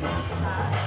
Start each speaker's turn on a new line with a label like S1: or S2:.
S1: Tá?